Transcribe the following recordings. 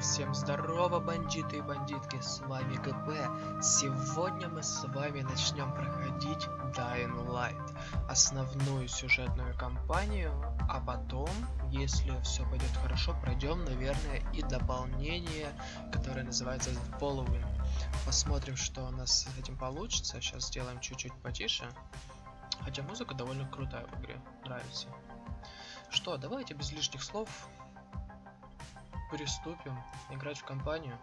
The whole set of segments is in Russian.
Всем здорово, бандиты и бандитки, с вами ГП. Сегодня мы с вами начнем проходить Dying Light, основную сюжетную кампанию, а потом, если все пойдет хорошо, пройдем, наверное, и дополнение, которое называется Following. Посмотрим, что у нас с этим получится. Сейчас сделаем чуть-чуть потише. Хотя музыка довольно крутая в игре, нравится. Что, давайте без лишних слов приступим играть в компанию.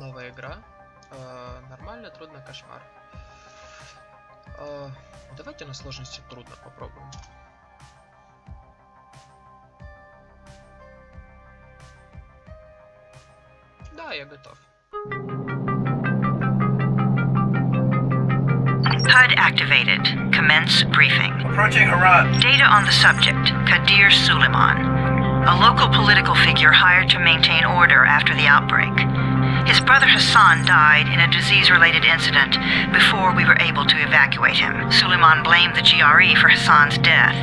Новая игра. Э, нормально, трудно, кошмар. Э, давайте на сложности трудно попробуем. Да, я готов. HUD activated. Commence briefing. Approaching Haran. Data on the subject, Kadir Suleiman. A local political figure hired to maintain order after the outbreak. His brother Hassan died in a disease-related incident before we were able to evacuate him. Suleiman blamed the GRE for Hassan's death.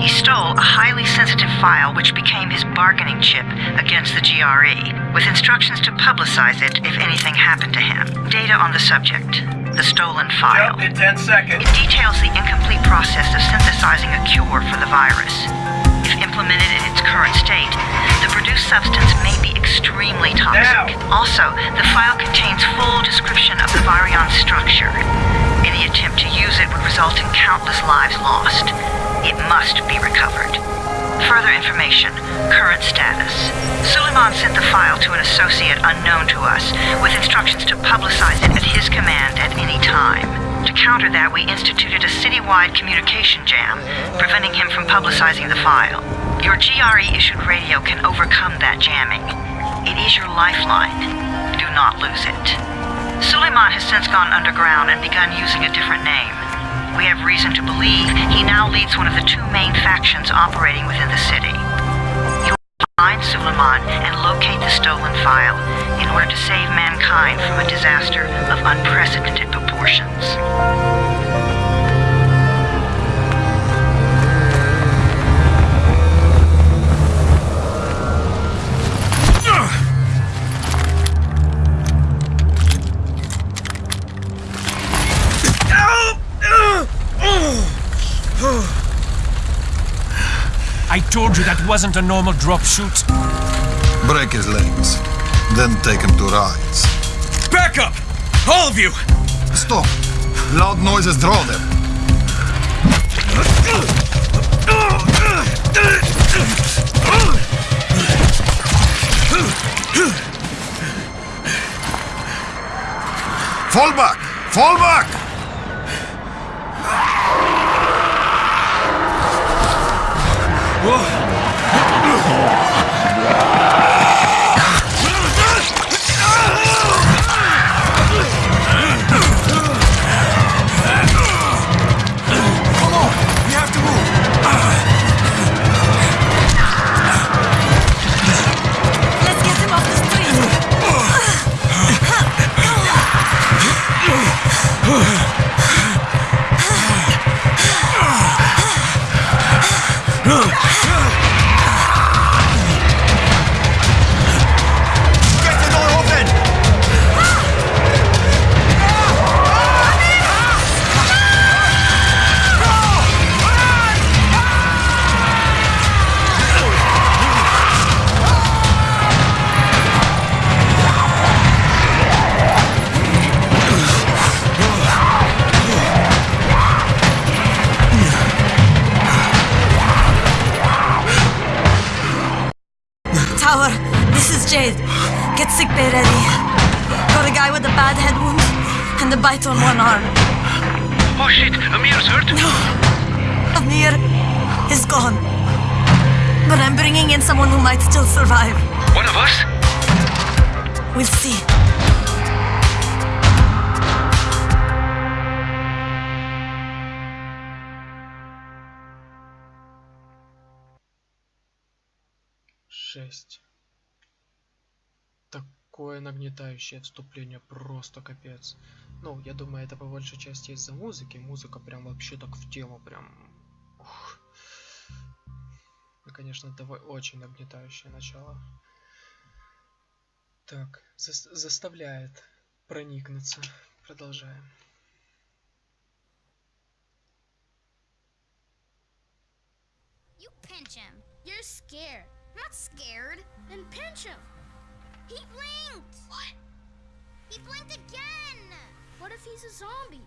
He stole a highly sensitive file which became his bargaining chip against the GRE, with instructions to publicize it if anything happened to him. Data on the subject, the stolen file. Jump in 10 seconds. It details the incomplete process of synthesizing a cure for the virus. Implemented in its current state, the produced substance may be extremely toxic. Also, the file contains full description of the virion structure. Any attempt to use it would result in countless lives lost. It must be recovered. Further information, current status. Suleiman sent the file to an associate unknown to us, with instructions to publicize it at his command at any time. To counter that, we instituted a citywide communication jam, preventing him from publicizing the file. Your GRE-issued radio can overcome that jamming. It is your lifeline. Do not lose it. Suleiman has since gone underground and begun using a different name. We have reason to believe he now leads one of the two main factions operating within the city. Find Suleiman and locate the stolen file in order to save mankind from a disaster of unprecedented proportions. I told you that wasn't a normal drop shoot. Break his legs. Then take him to rides. Back up! All of you! Stop! Loud noises draw them. Fall back! Fall back! 우와. Tower, this is Jade. Get sick bay ready. Got a guy with a bad head wound and a bite on one arm. Oh shit, Amir's hurt. Amir is gone. But I'm bringing in someone who might still survive. One of us? We'll see. Шесть. Такое нагнетающее отступление, просто капец. Ну, я думаю, это по большей части из-за музыки. Музыка прям вообще так в тему, прям... Ух. И, конечно, это очень нагнетающее начало. Так, зас- заставляет проникнуться. Продолжаем. You pinch him. You're scared. Not scared. Then pinch him. He blinked. What? He blinked again. What if he's a zombie?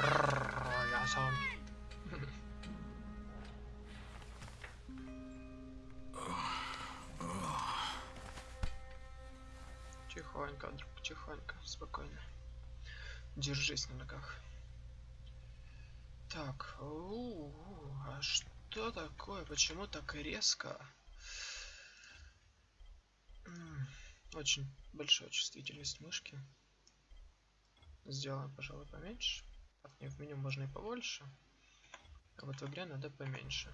Рррр, Я зомби. Тихонько, друг, тихонько, спокойно. Держись на ногах. Так, у, а что такое? Почему так резко? Очень большая чувствительность мышки. Сделаем, пожалуй, поменьше. Так, не, в меню можно и побольше. А вот в игре надо поменьше.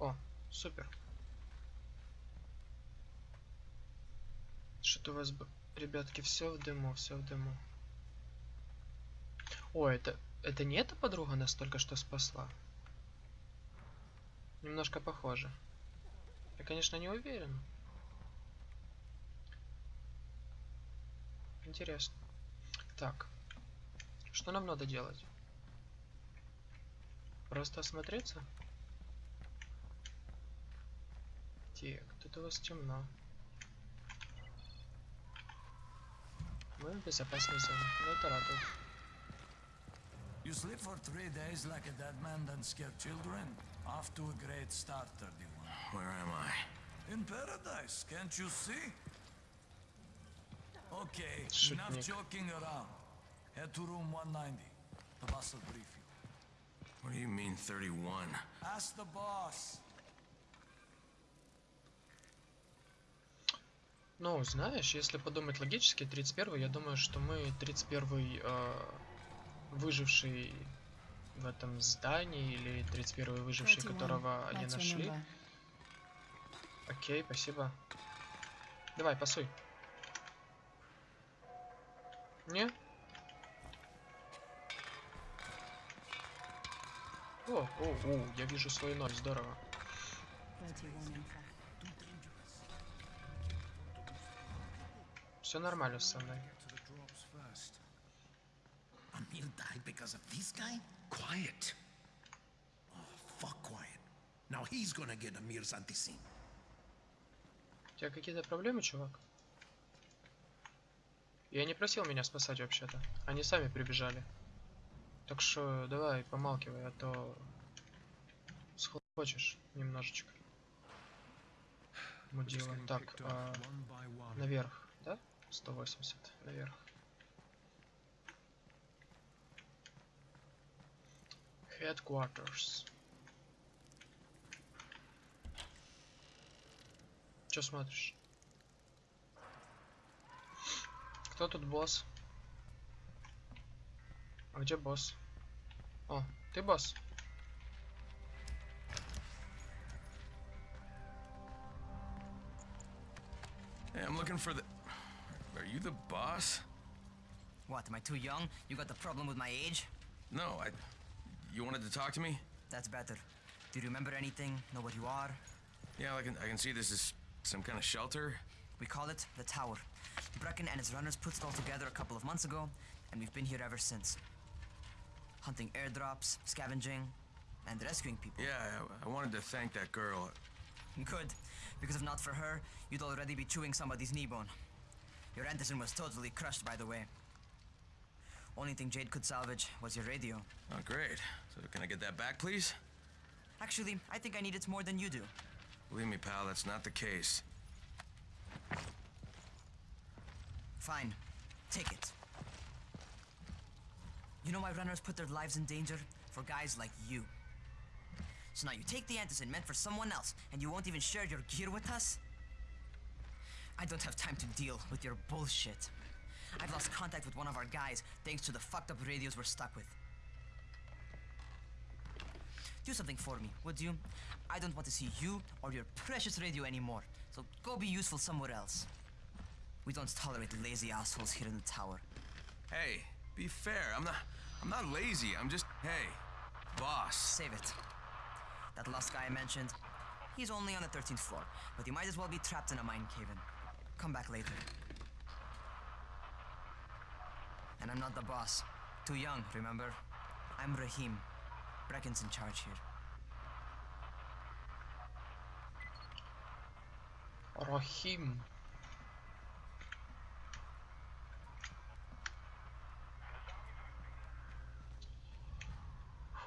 О, супер. Что-то у вас, ребятки, все в дыму, все в дыму. О, это, это не эта подруга нас только что спасла? Немножко похоже. Я, конечно, не уверен. Интересно. Так. Что нам надо делать? Просто осмотреться? Так, тут у вас темно. Мы в безопасной зоне. Ну это радует. You sleep for three days like a dead man, then scare children? Off to a great start, 31. Where am I? In paradise, can't you see? Okay, enough joking around. Head to room 190. The boss will brief you. What do you mean 31? Ask the boss. Ну, знаешь, если подумать логически, 31 я думаю, что мы 31 э, выживший в этом здании, или 31 выживший, 31, которого они нашли. Окей, спасибо. Давай, пасуй. Не? О, о, о, я вижу свой ноль, здорово. 31 info. Все нормально со мной. Amir died because of this guy? Quiet. Oh, fuck quiet. Now he's gonna get Amir's anti-scene. У тебя какие-то проблемы, чувак? Я не просил меня спасать вообще-то. Они сами прибежали. Так что давай, помалкивай, а то схлопочешь немножечко. Мудила. Так, а, наверх, да? 180, наверх. Headquarters. Че смотришь? Кто тут босс? А где босс? О, ты босс? Hey, I'm looking for the. Are you the boss? What, am I too young? You got the problem with my age? No, I. You wanted to talk to me? That's better. Do you remember anything? Know what you are? Yeah, I can. I can see this is some kind of shelter. We call it the Tower. Brecken and his runners put it all together a couple of months ago, and we've been here ever since. Hunting airdrops, scavenging, and rescuing people. Yeah, I, I wanted to thank that girl. Good, because if not for her, you'd already be chewing somebody's knee bone. Your antizen was totally crushed, by the way. Only thing Jade could salvage was your radio. Oh, great. So can I get that back, please? Actually, I think I need it more than you do. Believe me, pal, that's not the case. Fine. Take it. You know why runners put their lives in danger? For guys like you. So now you take the antizen meant for someone else, and you won't even share your gear with us? I don't have time to deal with your bullshit. I've lost contact with one of our guys thanks to the fucked up radios we're stuck with. Do something for me, would you? I don't want to see you or your precious radio anymore, so go be useful somewhere else. We don't tolerate lazy assholes here in the tower. Hey, be fair. I'm not... I'm not lazy. I'm just... Hey, boss. Save it. That last guy I mentioned, he's only on the 13th floor, but you might as well be trapped in a mine cave. Come back later. And I'm not the boss. Too young, remember? I'm Rahim. Brecken's in charge here. Rahim.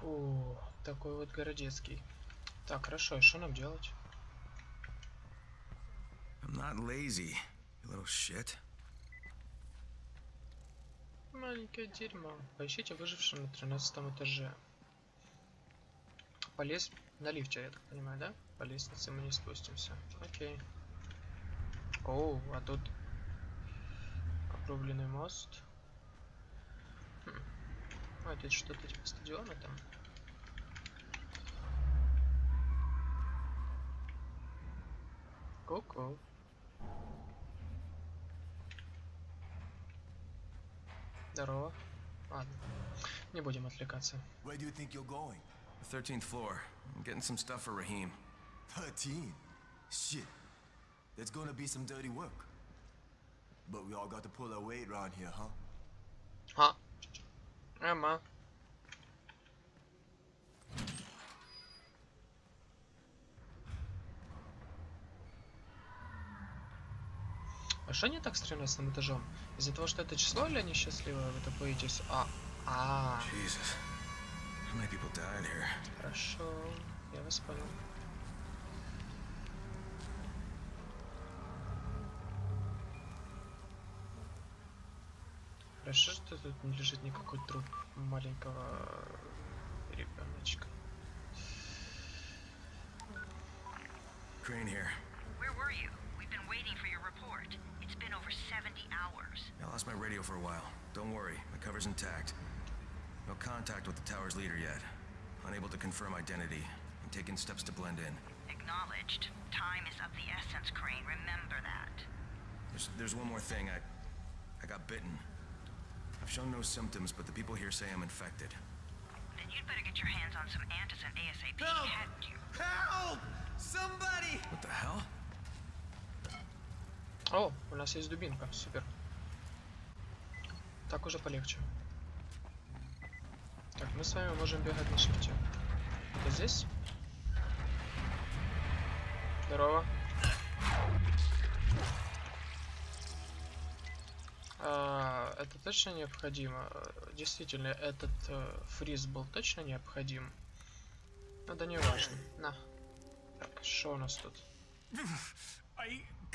Фу, такой вот городецкий. Так, хорошо, и что нам делать? I'm not lazy, you little shit. Маленькое дерьмо. Поищите выжившего на 13 этаже. Полез на лифте, я так понимаю, да? По лестнице мы не спустимся. Окей. Оу, а тут обрубленный мост. Хм. А, это что-то типа стадиона там. Ку-ку. Здорово. Ладно. Не будем отвлекаться. Where do you think you're going? The 13th floor. I'm getting some stuff for Raheem. 13? Shit. There's gonna be some dirty work. But we all got to pull our weight around here, huh? А. Ама. А что не так с 13 этажом? Из-за того, что это число или они счастливы, вы так боитесь? А, а, Jesus. How many people died here? хорошо, я вас понял. Хорошо, что тут не лежит никакой труп маленького ребеночка. Crane here. Where were you? We've been waiting for your report. It's been over 70 hours. I lost my radio for a while. Don't worry, my cover's intact. No contact with the tower's leader yet. Unable to confirm identity. I'm taking steps to blend in. Acknowledged. Time is of the essence, Crane. Remember that. There's, there's one more thing. I, I got bitten. I've shown no symptoms, but the people here say I'm infected. Then you'd better get your hands on some antizin ASAP, Help! hadn't you? Help! Somebody! What the hell? О, у нас есть дубинка, супер. Так уже полегче. Так, мы с вами можем бегать на шифте. Это здесь? Здорово. А, это точно необходимо? Действительно, этот э, фриз был точно необходим? Ну да не важно. На. Так, что у нас тут?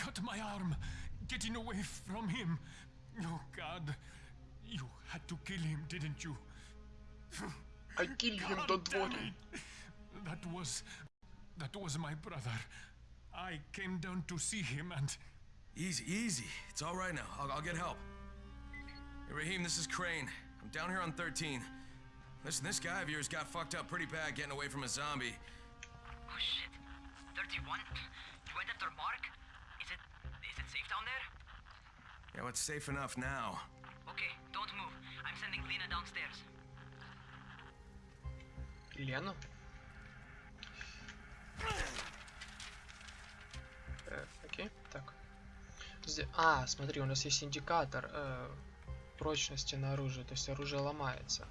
cut my arm getting away from him. Oh, God. You had to kill him, didn't you? I killed him, God don't worry. it. That was. That was my brother. I came down to see him and. Easy, easy. It's all right now. I'll, I'll get help. Hey, Raheem, this is Crane. I'm down here on 13. Listen, this guy of yours got fucked up pretty bad getting away from a zombie. Oh shit. 31? You went after Mark? Down there? Yeah, it's safe enough now. Okay, don't move. I'm sending Lena downstairs. Лену? Э, окей, так. А, смотри, у нас есть индикатор э, прочности на оружие, то есть оружие ломается.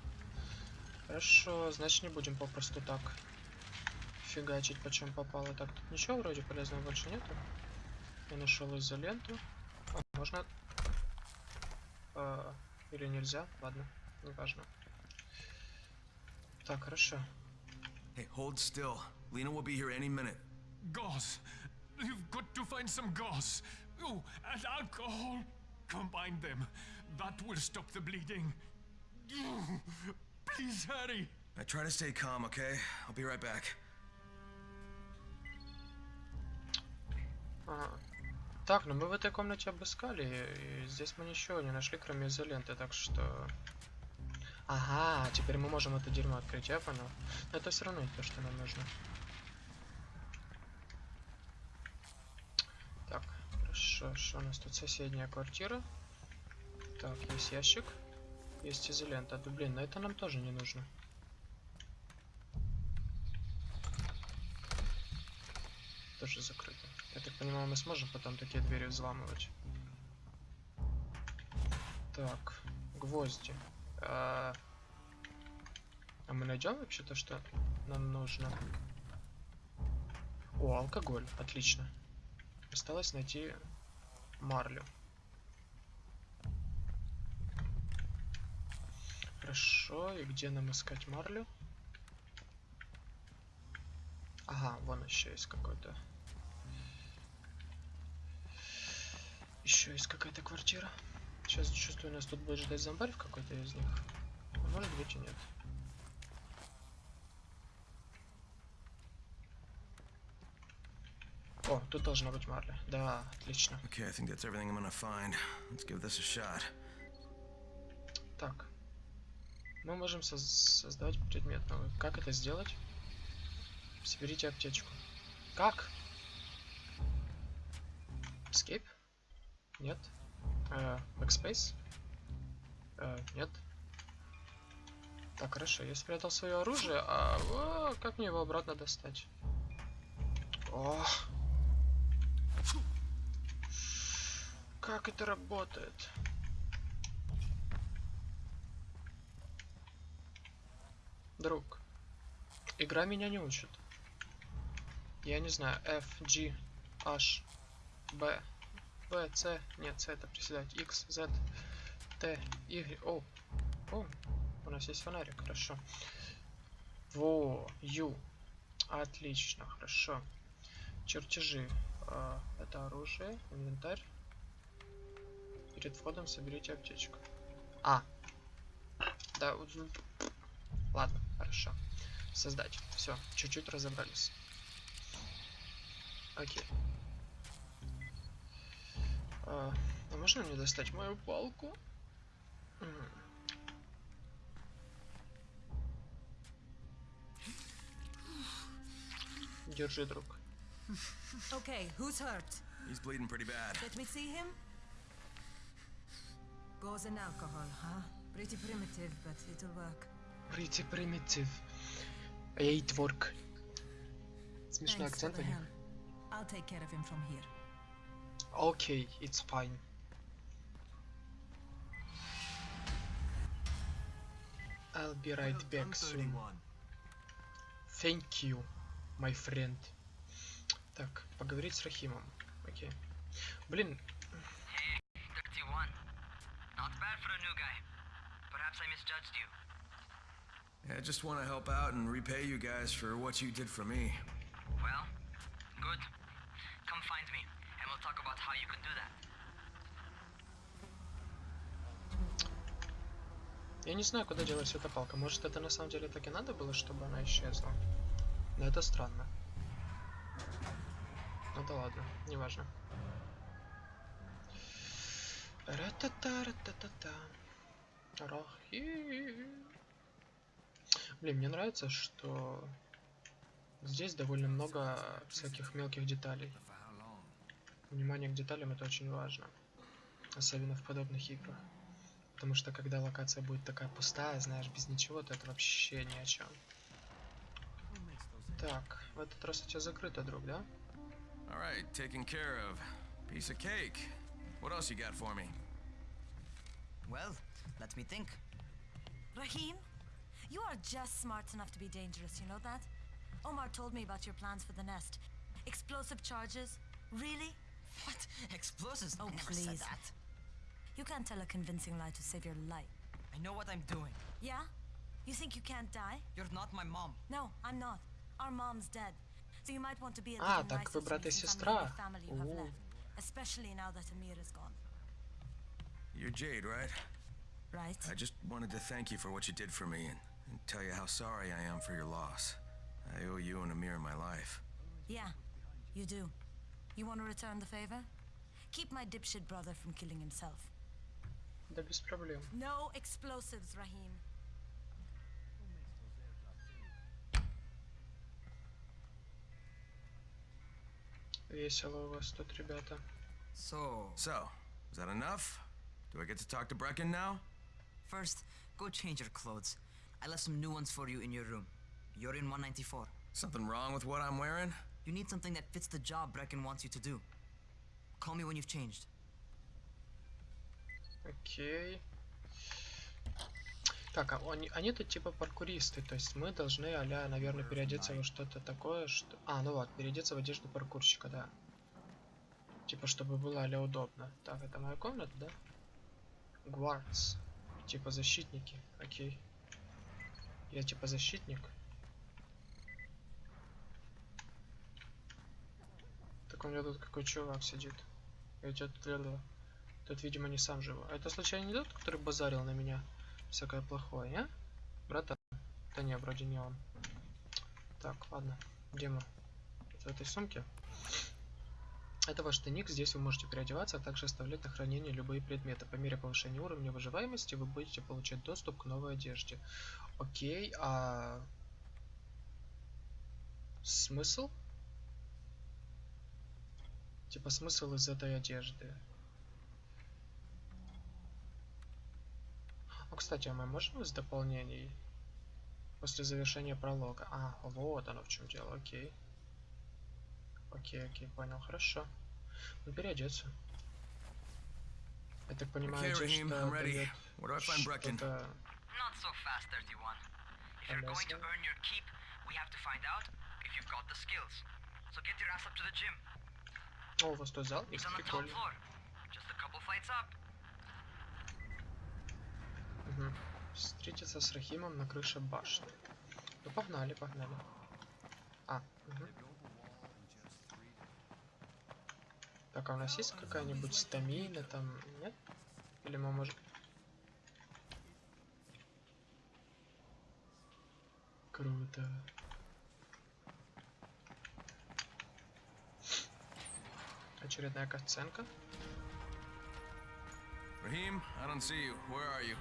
Хорошо, значит не будем попросту так фигачить, почем попало. Так, тут ничего вроде полезного больше нету. Я нашел изоленту. А, можно... э, или нельзя? Ладно, неважно. Так, хорошо. Hey, hold still. Lena will be here any minute. Gauze. You've got to find some gauze. Oh, and alcohol. Combine them. That will stop the bleeding. Please hurry. I try to stay calm, okay? I'll be right back. Ага. Так, ну мы в этой комнате обыскали, и здесь мы ничего не нашли, кроме изоленты, так что... Ага, теперь мы можем это дерьмо открыть, я понял. Но это все равно не то, что нам нужно. Так, хорошо, что у нас тут соседняя квартира? Так, есть ящик. Есть изолента. Да блин, но это нам тоже не нужно. тоже закрыто. Понимаю, мы сможем потом такие двери взламывать. Так, гвозди. А, а мы найдем вообще то, что нам нужно? О, алкоголь. Отлично. Осталось найти марлю. Хорошо, и где нам искать марлю? Ага, вон еще есть какой-то. Еще есть какая-то квартира. Сейчас чувствую, нас тут будет ждать зомбарь в какой-то из них. Может быть и нет. О, тут должна быть марля. Да, отлично. Okay, I think that's everything I'm gonna find. Let's give this a shot. Так. Мы можем соз создавать предмет новый. Как это сделать? Соберите аптечку. Как? Escape? Нет. Э, Backspace? Э, нет. Так, хорошо, я спрятал свое оружие, а о, как мне его обратно достать? О! Как это работает? Друг, игра меня не учит. Я не знаю, F, G, H, B, B, C, нет, C это приседать, X, Z, T, Y, O. О, у нас есть фонарик, хорошо. Во, U. Отлично, хорошо. Чертежи. А, это оружие, инвентарь. Перед входом соберите аптечку. А. Да, ладно, хорошо. Создать. Все, чуть-чуть разобрались. Окей. А, а можно мне достать мою палку? М. Держи, друг. Okay, who's hurt? He's bleeding pretty bad. Let me see him. Gauze and alcohol, huh? Pretty primitive, but it'll work. Pretty primitive. Eight work. Смешной Thanks for акцент the у них. help. I'll take care of him from here. Okay, it's fine. I'll be right back soon. Thank you, my friend. Так, поговорить с Рахимом. Окей. Блин, 31. Not bad for a new guy. Perhaps I misjudged you. Yeah, I just want to help out and repay you guys for what you did for me. Well, good. Come find me, and we'll Talk about how you can do that. я не знаю, куда делась эта палка. Может, это на самом деле так и надо было, чтобы она исчезла? Но это странно. Ну да ладно, неважно. Ра-та-та, ра-та-та-та. Рахим. Блин, мне нравится, что здесь довольно много всяких мелких деталей. Внимание к деталям это очень важно. Особенно в подобных играх. Потому что когда локация будет такая пустая, знаешь, без ничего, то это вообще ни о чем. Так, в этот раз у тебя закрыто, друг, да? All right, taken care of. Piece of cake. What else you got for me? Well, let me think. Rahim, you are just smart enough to be dangerous, you know that? Omar told me about your plans for the nest. Explosive charges? Really? What? Explosives? Oh, I never please. said that. You can't tell a convincing lie to save your life. I know what I'm doing. Yeah? You think you can't die? You're not my mom. No, I'm not. Our mom's dead. So you might want to be a А, little так nicer вы to брат me и since I'm the сестра. only family you have О. left. Especially now that Amir is gone. You're Jade, right? Right? I just wanted to thank you for what you did for me and, and tell you how sorry I am for your loss. I owe you and Amir my life. Yeah, you do. You want to return the favor? Keep my dipshit brother from killing himself. Да без проблем. No explosives, Rahim. Весело у вас тут, ребята. So, So, is that enough? Do I get to talk to Brecken now? first, go change your clothes. I left some new ones for you in your room. You're in 194. Something wrong with what I'm wearing? You need something that fits the job Brecken wants you to do. Call me when you've changed. Окей. Так, а они, они тут типа паркуристы, то есть мы должны, а наверное, переодеться во что-то такое, что... А, ну вот, переодеться в одежду паркурщика, да. Типа, чтобы было а удобно. Так, это моя комната, да? Guards. Типа защитники, окей. Я типа защитник. У меня тут какой чувак сидит. Я тебя тут, видимо, не сам живу. А это случайно не тот, который базарил на меня? Всякое плохое, а? Братан? Да не, вроде не он. Так, ладно. Мы? В этой сумке? Это ваш тайник, здесь вы можете переодеваться, а также оставлять на хранение любые предметы. По мере повышения уровня выживаемости вы будете получать доступ к новой одежде. Окей, а... Смысл? Типа смысл из этой одежды. Ну, кстати, а мы можем из дополнений после завершения пролога? А, вот оно в чем дело, окей. Окей, окей, понял, хорошо. Ну, переодеться. Я так понимаю, Okay, Raheem, I'm ready. дает Where do I find Brecken? что-то- Not so fast, 31. If you're going to earn your keep, we have to find out if you've got the skills. So get your ass up to the gym. О, у вас тут зал top прикольно. Мгм. Встретиться с Рахимом на крыше башни. Ну погнали, погнали. А, мгм. Так, а у нас есть какая-нибудь стамина там, нет? Или мы можем... Круто. Очередная катсценка. Raheem, I don't see you. Where are you?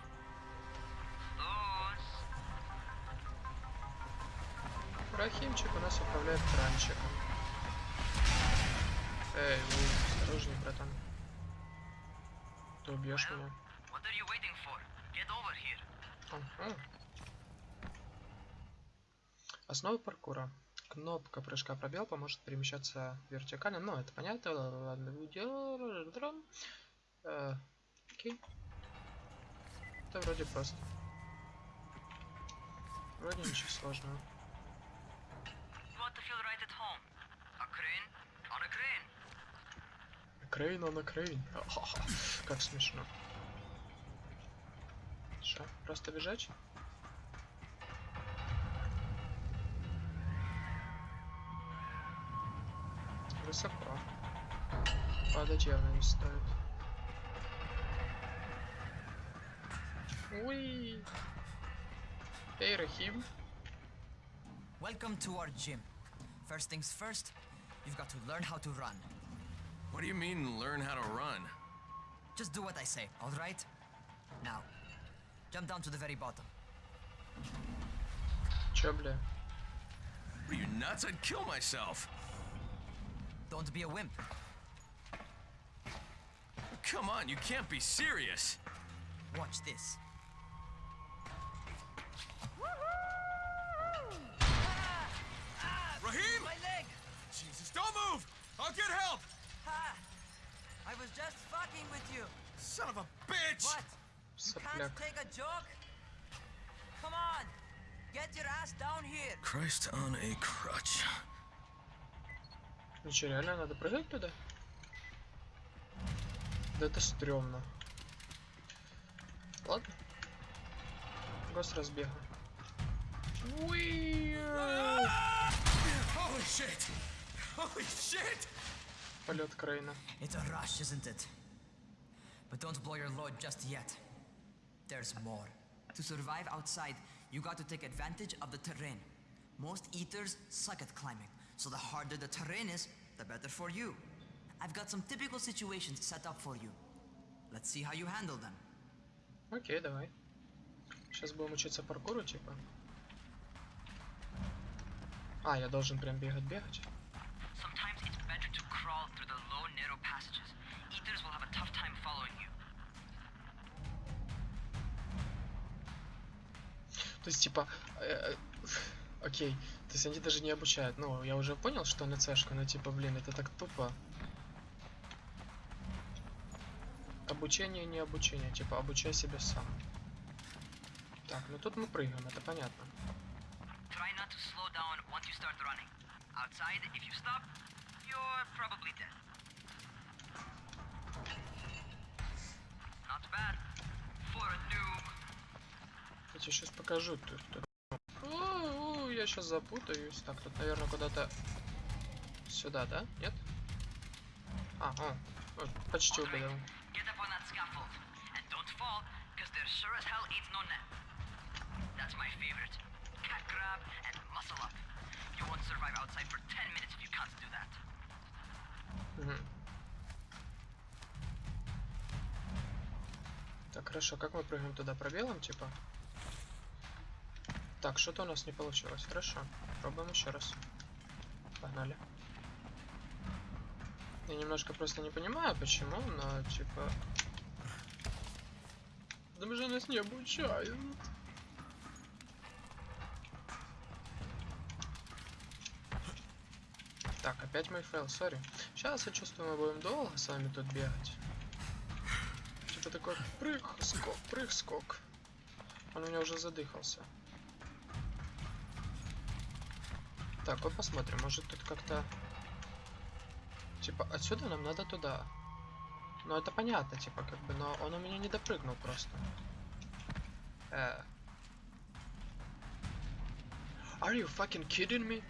Рахимчик у нас управляет кранчиком. Эй, вы осторожней, братан. Ты убьешь Well, меня. what are you waiting for? Get over here. Ага. Основы паркура. Кнопка прыжка пробел поможет перемещаться вертикально. Ну, это понятно. Ладно, видео. Э, Окей. Это вроде просто. Вроде ничего сложного. Крейн на крейн. Как смешно. Что, просто бежать? Высоко. Падать явно не стоит. Уи. Эй, Рахим. Welcome to our gym. First things first, you've got to learn how to run. What do you mean, learn how to run? Just do what I say, alright? Now, jump down to the very bottom. Чё, бля? What are you nuts? I'd kill myself. Don't be a wimp. Come on, you can't be serious. Watch this. Raheem! My leg! Jesus, don't move! I'll get help! Ha! I was just fucking with you! Son of a bitch! What? You can't take a joke? Come on! Get your ass down here! Christ on a crutch. Ну чё, реально надо прыгать туда? Да это стрёмно. Ладно. Гос разбега. Полет Крейна. It's a rush, isn't it? But don't blow your load just yet. There's more. To survive outside, you got to take advantage of the terrain. Most eaters suck at climbing, so the harder the terrain is, the better for you. I've got some typical situations set up for you. Let's see how you handle them. Окей, давай. Сейчас будем учиться паркуру, типа. А, я должен прям бегать-бегать. Sometimes it's better to crawl through the low, narrow passages. Eaters will have a tough time following you. То есть, типа, э, э, окей, То есть они даже не обучают. Ну, я уже понял, что на цешка, но типа, блин, это так тупо. Обучение не обучение, типа, обучай себя сам. Так, ну тут мы прыгаем, это понятно. Try not to slow down once you start running. Outside, if you stop, you're probably dead. Not bad. For a noob. Я тебе сейчас покажу. Тут, тут. Я сейчас запутаюсь. Так, тут, наверное, куда-то сюда, да? Нет? А, о, о, почти угадал. Get up on that scaffold. And don't fall, because there sure as hell ain't no net. That's my favorite. Cat grab and muscle up. You won't survive outside for 10 minutes if you can't do that. Мгм. Так, хорошо, как мы прыгаем туда? Пробелом, типа? Так, что-то у нас не получилось. Хорошо. Пробуем еще раз. Погнали. Я немножко просто не понимаю, почему, но типа... Там же нас не обучают. Так, опять мой fail, sorry. Сейчас я чувствую, мы будем долго с вами тут бегать. Типа такой прыг, скок, прыг, скок. Он у меня уже задыхался. Так, вот посмотрим, может тут как-то... Типа, отсюда нам надо туда. Ну, это понятно, типа, как бы, но он у меня не допрыгнул просто. Э. Are you fucking kidding me?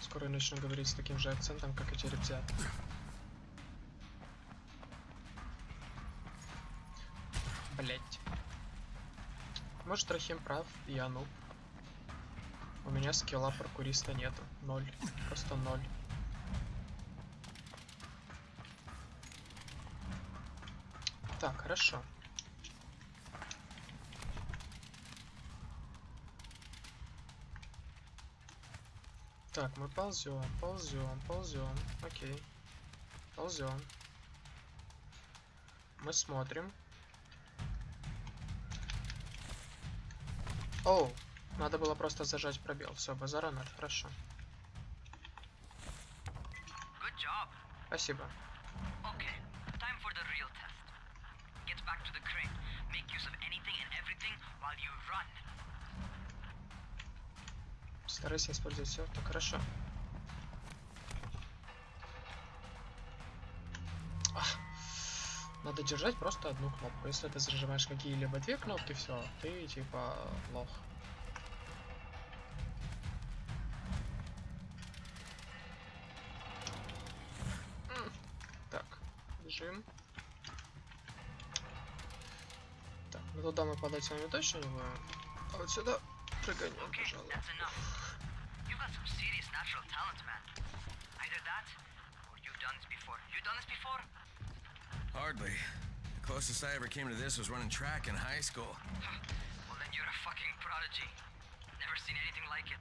Скоро начну говорить с таким же акцентом, как эти ребята. Блять. Может, Рахим прав, я нуб. У меня скилла паркуриста нету. Ноль. Просто ноль. Так, хорошо. Так, мы ползем, ползем, ползем. Окей. Ползем. Мы смотрим. Оу, надо было просто зажать пробел. Все, базара ноль, хорошо. Спасибо. Okay, time for the real test. Get back to the crane. Make use of anything and everything while you run. Старайся использовать все. Так, хорошо. Ах. Надо держать просто одну кнопку. Если ты зажимаешь какие-либо две кнопки, все, ты типа лох. Падать с вами точно не будем. А вот сюда прыганем, Okay, пожалуй. Hardly. The closest I ever came to this was running track in high school. Well, then you're a fucking prodigy. Never seen anything like it.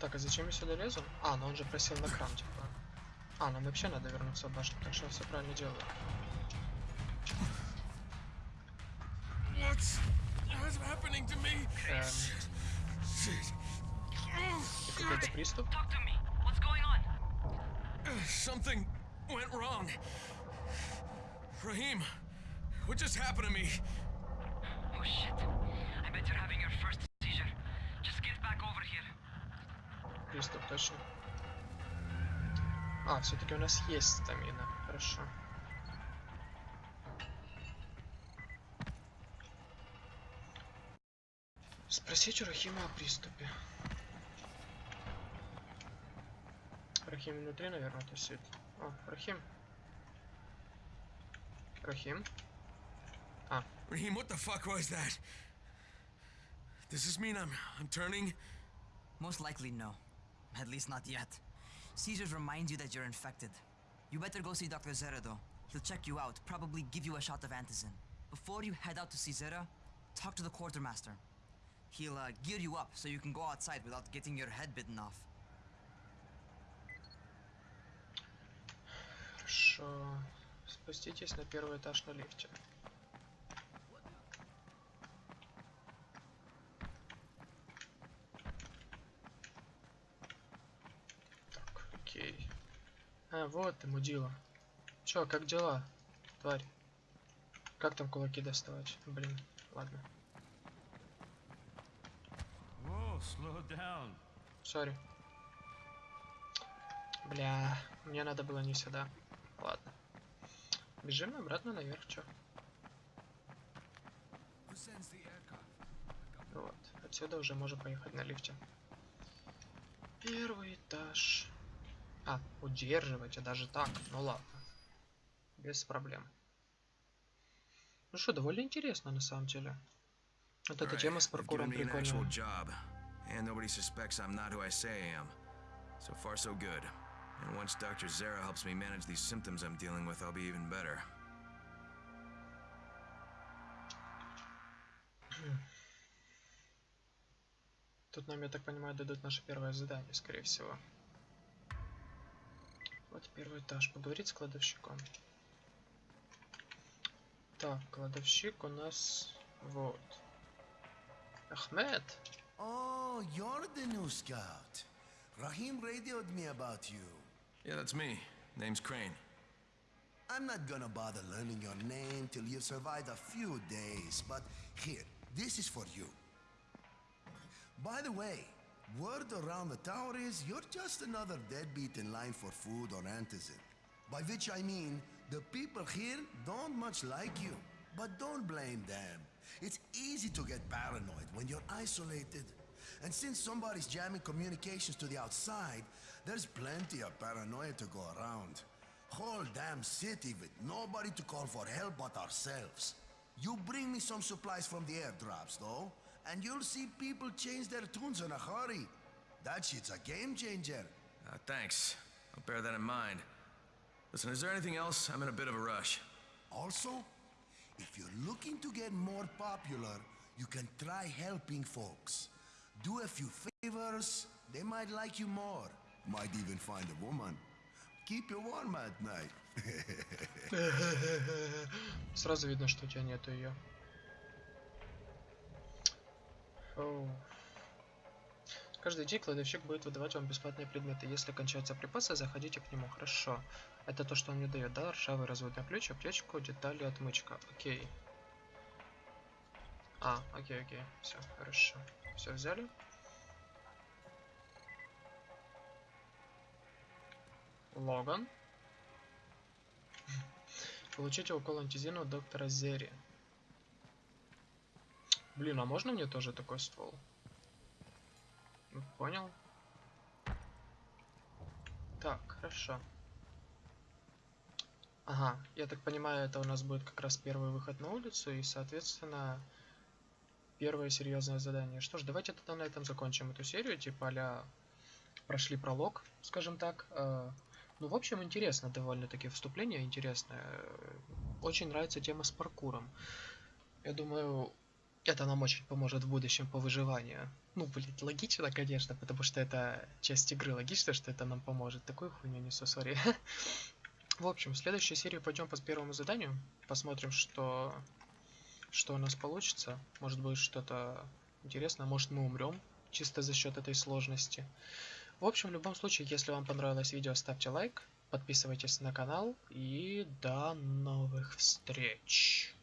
Так, а зачем я сюда лезу? А, ну он же просил на кран, типа. А, нам вообще надо вернуться в башню, так что я все правильно делаю. What's what's happening to me? Эм, Shit. это какой-то приступ? Talk to me. What's going on? Something went wrong. Raheem, what just happened to me? Oh shit. I bet you're having your first seizure. Just get back over here. Приступ, точно. А, все-таки у нас есть стамина. Хорошо. Спросить у Рахима о приступе. Рахим внутри, наверное, тусит. О, Рахим. Рахим. Raheem, what the fuck was that? Does this mean I'm I'm turning? Most likely no. At least not yet. Caesars reminds you that you're infected. You better go see Dr. Zera though. He'll check you out, probably give you a shot of antizin. Before you head out to see Zera, talk to the quartermaster. He'll uh, gear you up so you can go outside without getting your head bitten off. Хорошо. спуститесь на первый этаж на лифте. А, вот ты, мудила. Чё, как дела, тварь? Как там кулаки доставать? Блин, ладно. Сори. Бля, мне надо было не сюда. Ладно. Бежим обратно наверх, чё? Вот. Отсюда уже можем поехать на лифте. Первый этаж. А, удерживайте даже так. Ну ладно. Без проблем. Ну что, довольно интересно на самом деле. Вот эта тема с паркуром прикольная. job, and nobody suspects I'm not who I say I am. So far, so good. And once Dr. Zara helps me manage these symptoms I'm dealing with, I'll be even better. Тут нам, я так понимаю, дадут наше первое задание, скорее всего. Вот первый этаж. Поговорить с кладовщиком. Так, кладовщик у нас вот. Ахмед. Oh, you're the new scout. Rahim radioed me about you. Yeah, that's me. Name's Crane. I'm not gonna bother learning your name till you've survived a few days, but here, this is for you. By the way, word around the tower is you're just another deadbeat in line for food or antizin. By which I mean, the people here don't much like you. But don't blame them. It's easy to get paranoid when you're isolated. And since somebody's jamming communications to the outside, there's plenty of paranoia to go around. Whole damn city with nobody to call for help but ourselves. You bring me some supplies from the airdrops, though, and you'll see people change their tunes in a hurry. That shit's a game changer. Uh, thanks. I'll bear that in mind. Listen, is there anything else? I'm in a bit of a rush. Also, if you're looking to get more popular, you can try helping folks. Do a few favors, they might like you more. Might even find a woman. Keep you warm at night. Сразу видно, что у тебя нету ее. Каждый день кладовщик будет выдавать вам бесплатные предметы. Если кончаются припасы, заходите к нему. Хорошо. Это то, что он мне дает, да? Ржавый разводной ключ, аптечку, детали, отмычка. Окей. А, окей, окей. Все, хорошо. Все взяли. Логан. Получите укол антизина доктора Зери. Блин, а можно мне тоже такой ствол? Ну, Понял. Так, хорошо. Ага, я так понимаю, это у нас будет как раз первый выход на улицу и, соответственно, первое серьезное задание. Что ж, давайте тогда на этом закончим эту серию, типа а прошли пролог, скажем так. Э, Ну, в общем, интересно довольно-таки вступление, интересное. Очень нравится тема с паркуром. Я думаю, это нам очень поможет в будущем по выживанию. Ну, блин, логично, конечно, потому что это часть игры. Логично, что это нам поможет. Такую хуйню несу, сори. В общем, в следующей серии пойдем по первому заданию. Посмотрим, что, что у нас получится. Может быть, что-то интересное. Может, мы умрем чисто за счет этой сложности. В общем, в любом случае, если вам понравилось видео, ставьте лайк, подписывайтесь на канал и до новых встреч.